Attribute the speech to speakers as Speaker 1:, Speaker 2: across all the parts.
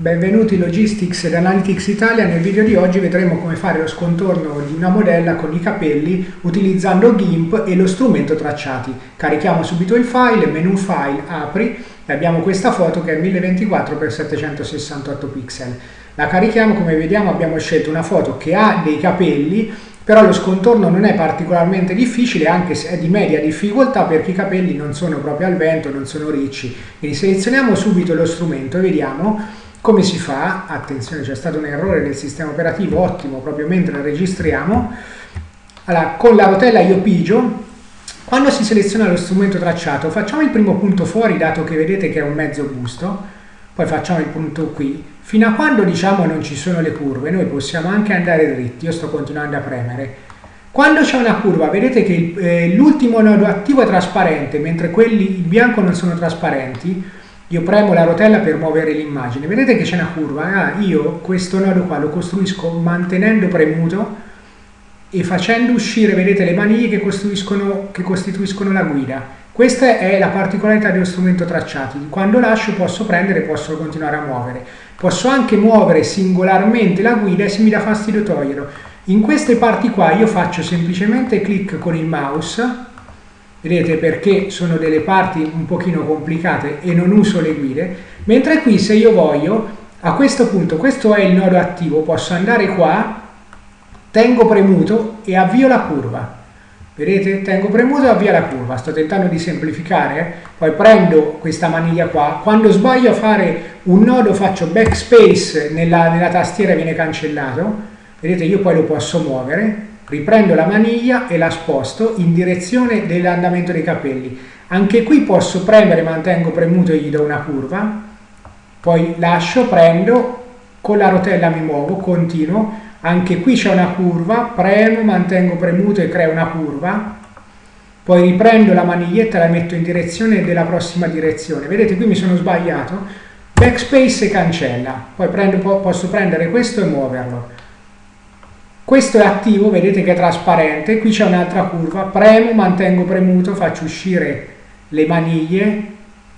Speaker 1: Benvenuti in Logistics ed Analytics Italia, nel video di oggi vedremo come fare lo scontorno di una modella con i capelli utilizzando GIMP e lo strumento tracciati. Carichiamo subito il file, menu file, apri e abbiamo questa foto che è 1024x768 pixel. La carichiamo, come vediamo abbiamo scelto una foto che ha dei capelli però lo scontorno non è particolarmente difficile anche se è di media difficoltà perché i capelli non sono proprio al vento, non sono ricci. Quindi selezioniamo subito lo strumento e vediamo come si fa? Attenzione, c'è stato un errore del sistema operativo, ottimo, proprio mentre registriamo. Allora, con la rotella io pigio, quando si seleziona lo strumento tracciato, facciamo il primo punto fuori, dato che vedete che è un mezzo busto, poi facciamo il punto qui. Fino a quando diciamo non ci sono le curve, noi possiamo anche andare dritti, io sto continuando a premere. Quando c'è una curva, vedete che eh, l'ultimo nodo attivo è trasparente, mentre quelli in bianco non sono trasparenti, io premo la rotella per muovere l'immagine, vedete che c'è una curva, ah, io questo nodo qua lo costruisco mantenendo premuto e facendo uscire, vedete, le maniglie che che costituiscono la guida. Questa è la particolarità dello strumento tracciati, quando lascio posso prendere e posso continuare a muovere. Posso anche muovere singolarmente la guida e se mi dà fastidio toglierlo. In queste parti qua io faccio semplicemente clic con il mouse vedete perché sono delle parti un pochino complicate e non uso le guide, mentre qui se io voglio, a questo punto, questo è il nodo attivo, posso andare qua, tengo premuto e avvio la curva. Vedete? Tengo premuto e avvio la curva. Sto tentando di semplificare, eh? poi prendo questa maniglia qua. Quando sbaglio a fare un nodo faccio backspace nella, nella tastiera viene cancellato. Vedete? Io poi lo posso muovere riprendo la maniglia e la sposto in direzione dell'andamento dei capelli. Anche qui posso premere, mantengo premuto e gli do una curva, poi lascio, prendo, con la rotella mi muovo, continuo, anche qui c'è una curva, premo, mantengo premuto e creo una curva, poi riprendo la maniglietta e la metto in direzione della prossima direzione. Vedete qui mi sono sbagliato, backspace e cancella, poi prendo, posso prendere questo e muoverlo questo è attivo, vedete che è trasparente, qui c'è un'altra curva, premo, mantengo premuto, faccio uscire le maniglie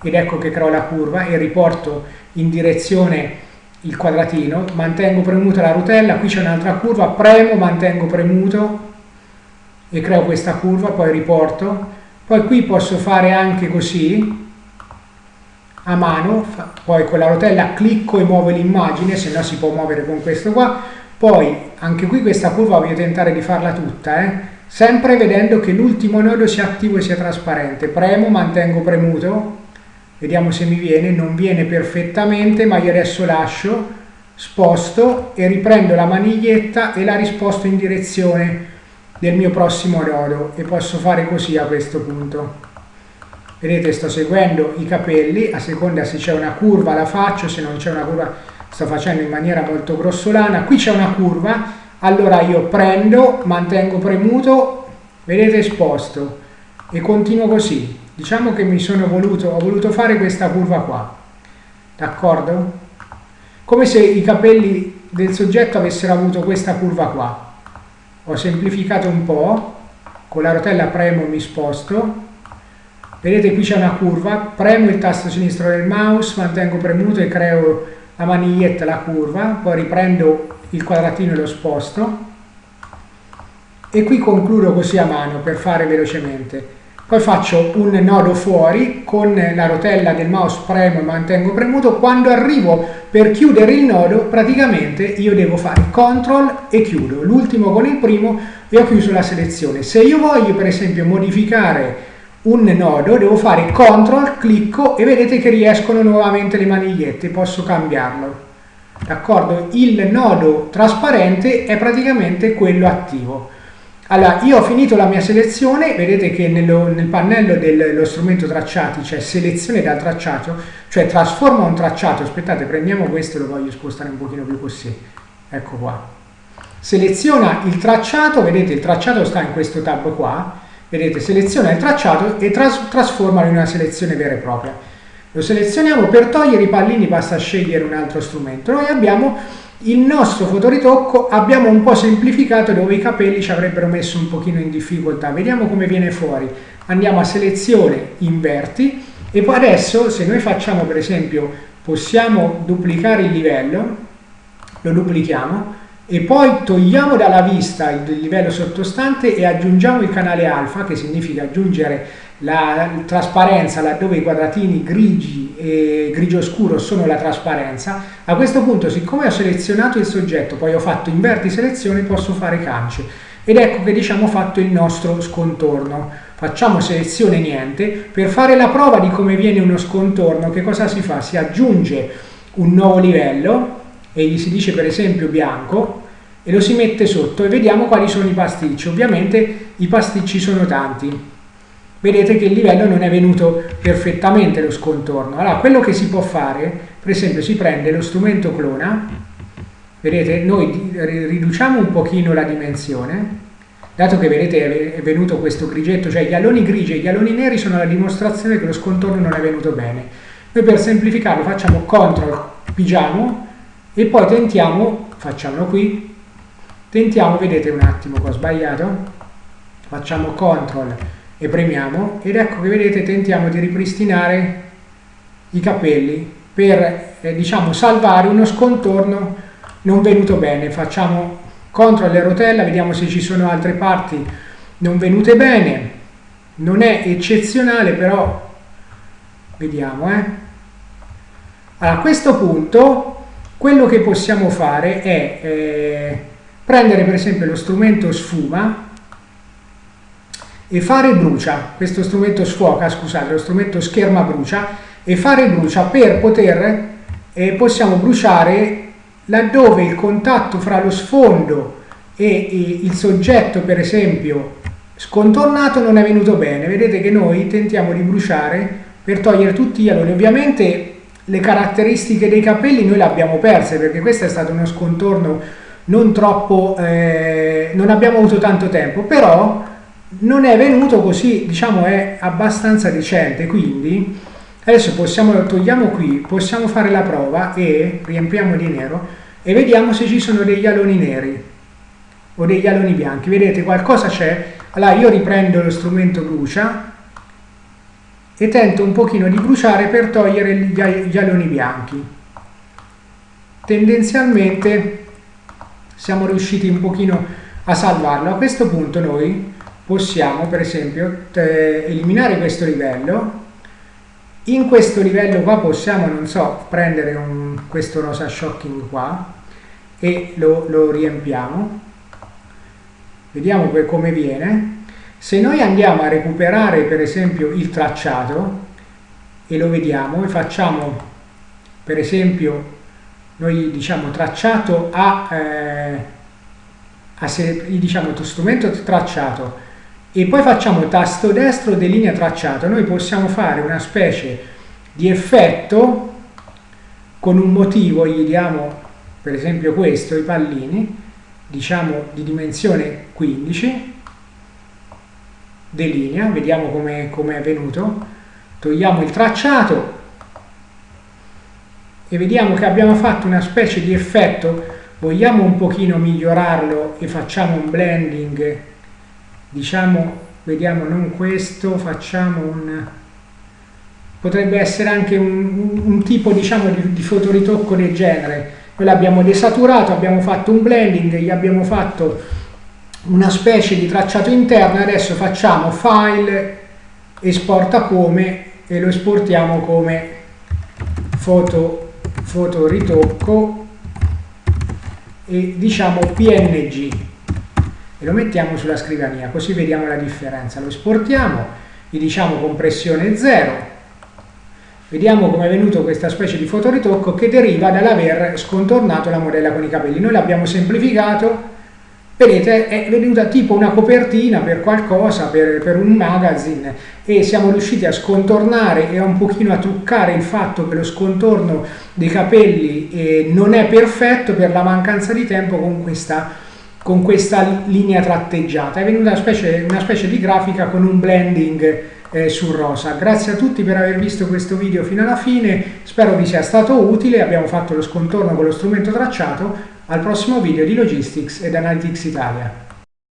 Speaker 1: ed ecco che creo la curva e riporto in direzione il quadratino, mantengo premuta la rotella, qui c'è un'altra curva, premo, mantengo premuto e creo questa curva, poi riporto, poi qui posso fare anche così, a mano, poi con la rotella clicco e muovo l'immagine, se no si può muovere con questo qua, poi, anche qui questa curva voglio tentare di farla tutta, eh? sempre vedendo che l'ultimo nodo sia attivo e sia trasparente. Premo, mantengo premuto, vediamo se mi viene, non viene perfettamente, ma io adesso lascio, sposto e riprendo la maniglietta e la risposto in direzione del mio prossimo nodo e posso fare così a questo punto. Vedete, sto seguendo i capelli, a seconda se c'è una curva la faccio, se non c'è una curva sto facendo in maniera molto grossolana, qui c'è una curva, allora io prendo, mantengo premuto, vedete sposto. E continuo così. Diciamo che mi sono voluto, ho voluto fare questa curva qua, d'accordo? Come se i capelli del soggetto avessero avuto questa curva qua. Ho semplificato un po', con la rotella premo mi sposto, vedete qui c'è una curva, premo il tasto sinistro del mouse, mantengo premuto e creo la maniglietta, la curva, poi riprendo il quadratino e lo sposto e qui concludo così a mano per fare velocemente. Poi faccio un nodo fuori con la rotella del mouse premo e mantengo premuto. Quando arrivo per chiudere il nodo, praticamente io devo fare CTRL e chiudo. L'ultimo con il primo e ho chiuso la selezione. Se io voglio per esempio modificare un nodo, devo fare CTRL, clicco e vedete che riescono nuovamente le manigliette, posso cambiarlo. D'accordo? Il nodo trasparente è praticamente quello attivo. Allora, io ho finito la mia selezione, vedete che nello, nel pannello dello strumento tracciati c'è selezione dal tracciato, cioè trasforma un tracciato, aspettate, prendiamo questo e lo voglio spostare un pochino più così, ecco qua. Seleziona il tracciato, vedete il tracciato sta in questo tab qua, Vedete, seleziona il tracciato e tras trasformalo in una selezione vera e propria. Lo selezioniamo, per togliere i pallini basta scegliere un altro strumento. Noi abbiamo il nostro fotoritocco, abbiamo un po' semplificato dove i capelli ci avrebbero messo un pochino in difficoltà. Vediamo come viene fuori. Andiamo a selezione, inverti, e poi adesso se noi facciamo per esempio possiamo duplicare il livello, lo duplichiamo e poi togliamo dalla vista il livello sottostante e aggiungiamo il canale alfa, che significa aggiungere la trasparenza laddove i quadratini grigi e grigio scuro sono la trasparenza. A questo punto, siccome ho selezionato il soggetto, poi ho fatto inverti selezione, posso fare cance. Ed ecco che diciamo fatto il nostro scontorno. Facciamo selezione niente. Per fare la prova di come viene uno scontorno, che cosa si fa? Si aggiunge un nuovo livello e gli si dice per esempio bianco e lo si mette sotto e vediamo quali sono i pasticci. Ovviamente i pasticci sono tanti. Vedete che il livello non è venuto perfettamente lo scontorno. Allora, quello che si può fare, per esempio, si prende lo strumento clona, vedete, noi riduciamo un pochino la dimensione, dato che vedete è venuto questo grigetto, cioè gli alloni grigi e gli alloni neri sono la dimostrazione che lo scontorno non è venuto bene. Noi per semplificarlo facciamo CTRL, pigiamo e poi tentiamo, facciamolo qui, Tentiamo, vedete un attimo che ho sbagliato, facciamo CTRL e premiamo ed ecco che vedete tentiamo di ripristinare i capelli per eh, diciamo salvare uno scontorno non venuto bene. Facciamo CTRL e rotella, vediamo se ci sono altre parti non venute bene. Non è eccezionale però vediamo eh. Allora, a questo punto quello che possiamo fare è eh, prendere per esempio lo strumento sfuma e fare brucia, questo strumento sfuoca, scusate, lo strumento scherma brucia e fare brucia per poter, eh, possiamo bruciare laddove il contatto fra lo sfondo e, e il soggetto per esempio scontornato non è venuto bene, vedete che noi tentiamo di bruciare per togliere tutti gli aloni, ovviamente le caratteristiche dei capelli noi le abbiamo perse perché questo è stato uno scontorno non troppo, eh, non abbiamo avuto tanto tempo, però non è venuto così, diciamo è abbastanza decente, quindi adesso possiamo, togliamo qui, possiamo fare la prova e riempiamo di nero e vediamo se ci sono degli aloni neri o degli aloni bianchi, vedete qualcosa c'è, allora io riprendo lo strumento brucia e tento un pochino di bruciare per togliere gli aloni bianchi. Tendenzialmente siamo riusciti un pochino a salvarlo. A questo punto noi possiamo per esempio eliminare questo livello in questo livello qua possiamo non so prendere un, questo rosa shocking qua e lo, lo riempiamo vediamo come viene se noi andiamo a recuperare per esempio il tracciato e lo vediamo e facciamo per esempio noi diciamo tracciato a, eh, a se, diciamo strumento tracciato e poi facciamo tasto destro delinea tracciato, noi possiamo fare una specie di effetto con un motivo, gli diamo per esempio questo, i pallini, diciamo di dimensione 15, delinea, vediamo come è venuto, togliamo il tracciato, e vediamo che abbiamo fatto una specie di effetto, vogliamo un pochino migliorarlo e facciamo un blending, diciamo, vediamo non questo, facciamo un, potrebbe essere anche un, un tipo diciamo di, di fotoritocco del genere, noi l'abbiamo desaturato, abbiamo fatto un blending, gli abbiamo fatto una specie di tracciato interno, adesso facciamo file, esporta come e lo esportiamo come foto fotoritocco e diciamo png e lo mettiamo sulla scrivania così vediamo la differenza. Lo esportiamo gli diciamo compressione 0 vediamo come è venuto questa specie di fotoritocco che deriva dall'aver scontornato la modella con i capelli. Noi l'abbiamo semplificato vedete è venuta tipo una copertina per qualcosa, per, per, un magazine e siamo riusciti a scontornare e un pochino a truccare il fatto che lo scontorno dei capelli eh, non è perfetto per la mancanza di tempo con questa, con questa linea tratteggiata. È venuta una specie, una specie di grafica con un blending eh, sul rosa. Grazie a tutti per aver visto questo video fino alla fine, spero vi sia stato utile, abbiamo fatto lo scontorno con lo strumento tracciato, al prossimo video di Logistics ed Analytics Italia.